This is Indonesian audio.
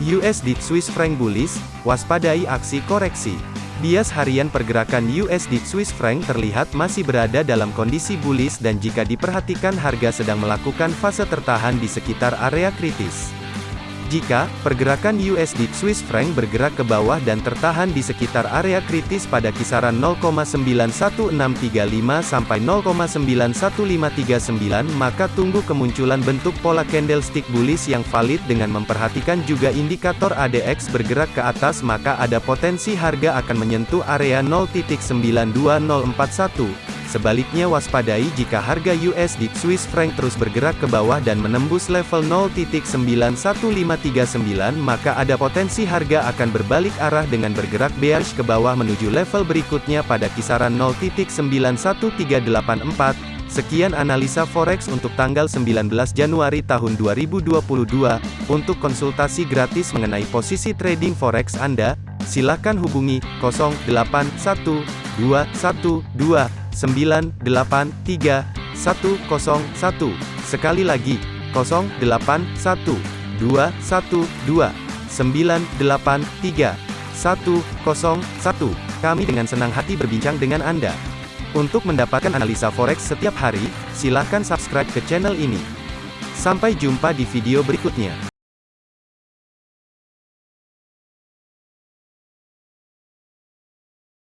USD Swiss franc bullish, waspadai aksi koreksi. Bias harian pergerakan USD Swiss franc terlihat masih berada dalam kondisi bullish dan jika diperhatikan harga sedang melakukan fase tertahan di sekitar area kritis. Jika pergerakan USD Swiss franc bergerak ke bawah dan tertahan di sekitar area kritis pada kisaran 0,91635 sampai 0,91539 maka tunggu kemunculan bentuk pola candlestick bullish yang valid dengan memperhatikan juga indikator ADX bergerak ke atas maka ada potensi harga akan menyentuh area 0.92041 Sebaliknya waspadai jika harga USD Swiss franc terus bergerak ke bawah dan menembus level 0.91539 maka ada potensi harga akan berbalik arah dengan bergerak bearish ke bawah menuju level berikutnya pada kisaran 0.91384. Sekian analisa forex untuk tanggal 19 Januari tahun 2022. Untuk konsultasi gratis mengenai posisi trading forex Anda, silakan hubungi 081212 983 101. Sekali lagi, 081 212 983 101. Kami dengan senang hati berbincang dengan Anda. Untuk mendapatkan analisa forex setiap hari, silakan subscribe ke channel ini. Sampai jumpa di video berikutnya.